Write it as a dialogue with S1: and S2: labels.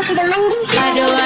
S1: go to the Monday.